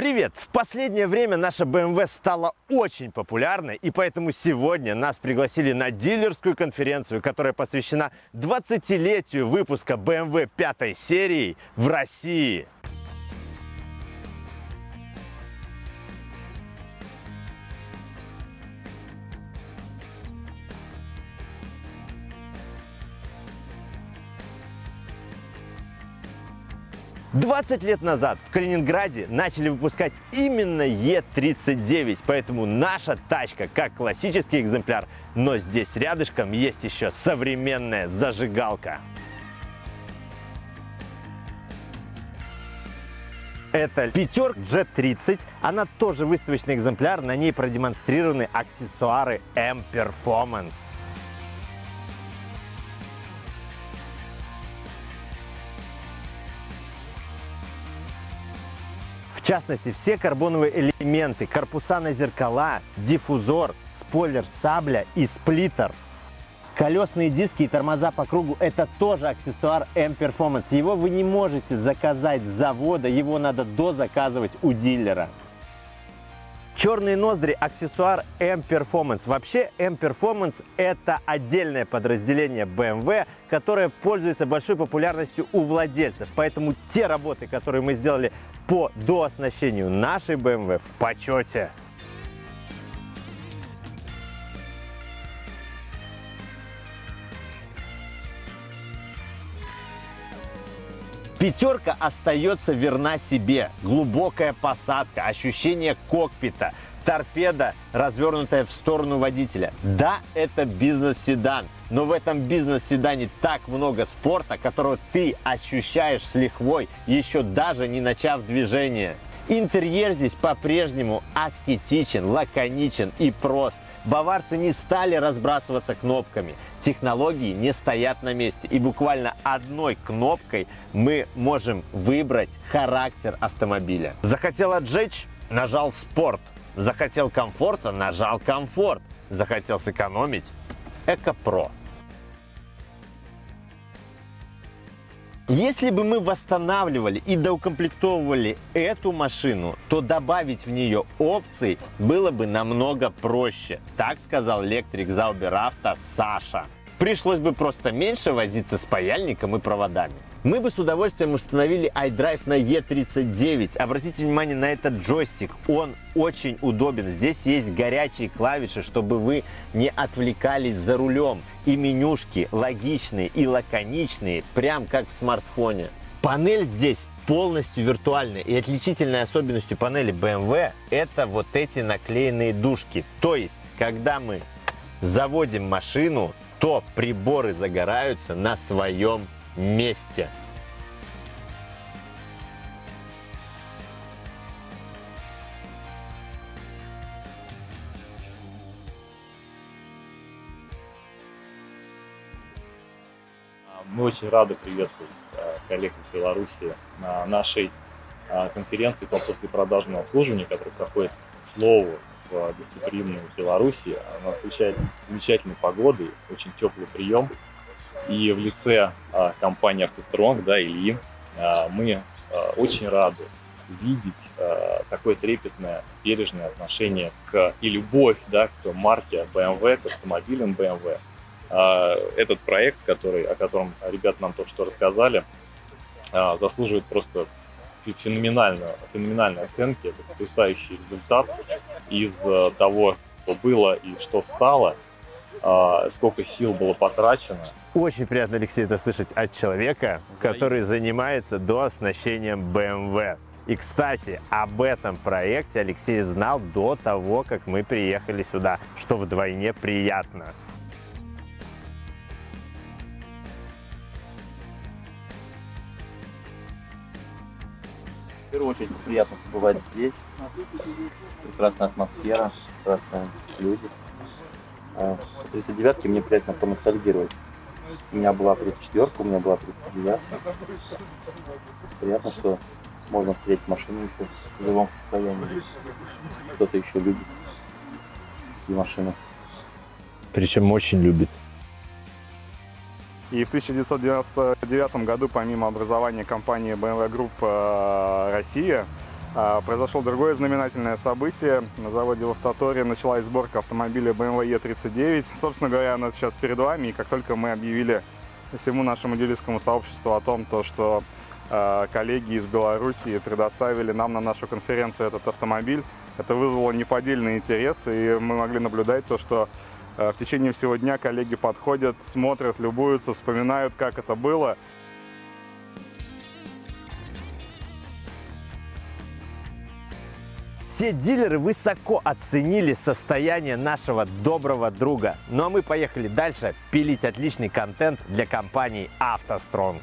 Привет! В последнее время наша BMW стала очень популярной, и поэтому сегодня нас пригласили на дилерскую конференцию, которая посвящена 20-летию выпуска BMW 5 серии в России. 20 лет назад в Калининграде начали выпускать именно Е39, поэтому наша тачка как классический экземпляр, но здесь рядышком есть еще современная зажигалка. Это пятерка G30, она тоже выставочный экземпляр, на ней продемонстрированы аксессуары M-Performance. Частности, все карбоновые элементы, корпуса на зеркала, диффузор, спойлер сабля и сплиттер. Колесные диски и тормоза по кругу – это тоже аксессуар M-Performance. Его вы не можете заказать с завода, его надо дозаказывать у дилера. Черные ноздри – аксессуар M-Performance. Вообще M-Performance – это отдельное подразделение BMW, которое пользуется большой популярностью у владельцев. Поэтому те работы, которые мы сделали по дооснащению нашей BMW в почете. Пятерка остается верна себе. Глубокая посадка, ощущение кокпита, торпеда, развернутая в сторону водителя. Да, это бизнес-седан, но в этом бизнес-седане так много спорта, которого ты ощущаешь с лихвой, еще даже не начав движение. Интерьер здесь по-прежнему аскетичен, лаконичен и прост. Баварцы не стали разбрасываться кнопками. Технологии не стоят на месте. И буквально одной кнопкой мы можем выбрать характер автомобиля. Захотел отжечь? Нажал «Спорт». Захотел комфорта? Нажал «Комфорт». Захотел сэкономить? «Эко-Про». Если бы мы восстанавливали и доукомплектовывали эту машину, то добавить в нее опций было бы намного проще. Так сказал электрик Зауберавто Саша. Пришлось бы просто меньше возиться с паяльником и проводами. Мы бы с удовольствием установили iDrive на E39. Обратите внимание на этот джойстик. Он очень удобен. Здесь есть горячие клавиши, чтобы вы не отвлекались за рулем. И менюшки логичные и лаконичные, прям как в смартфоне. Панель здесь полностью виртуальная. И отличительной особенностью панели BMW это вот эти наклеенные дужки. То есть, когда мы заводим машину, то приборы загораются на своем месте. Мы очень рады приветствовать э, коллег из Беларуси на нашей э, конференции по послепродажному обслуживанию, которая проходит, слову, в Беларуси. Она встречает замечательной погодой, очень теплый прием. И в лице а, компании «АвтоСтронг», да, Ильи, а, мы а, очень рады видеть а, такое трепетное, бережное отношение к и любовь да, к марке BMW, к автомобилям BMW. А, этот проект, который, о котором ребята нам только что рассказали, а, заслуживает просто феноменальной, феноменальной оценки. Это потрясающий результат из а, того, что было и что стало, а, сколько сил было потрачено. Очень приятно, Алексей, это слышать от человека, который занимается дооснащением BMW. И, кстати, об этом проекте Алексей знал до того, как мы приехали сюда, что вдвойне приятно. В первую очередь приятно побывать здесь. Прекрасная атмосфера, прекрасные люди. 39-ки мне приятно поностальгировать. У меня была 34-ка, у меня была 39-ка. Приятно, что можно встретить машину еще в живом состоянии. Кто-то еще любит такие машины. Причем очень любит. И в 1999 году, помимо образования компании BMW Group э, Россия, А, Произошло другое знаменательное событие. На заводе в Автоторе началась сборка автомобиля BMW E39. Собственно говоря, она сейчас перед вами. И как только мы объявили всему нашему дилерскому сообществу о том, то, что э, коллеги из Белоруссии предоставили нам на нашу конференцию этот автомобиль, это вызвало неподдельный интерес, и мы могли наблюдать то, что э, в течение всего дня коллеги подходят, смотрят, любуются, вспоминают, как это было. Все дилеры высоко оценили состояние нашего доброго друга. Ну а мы поехали дальше пилить отличный контент для компании «АвтоСтронг».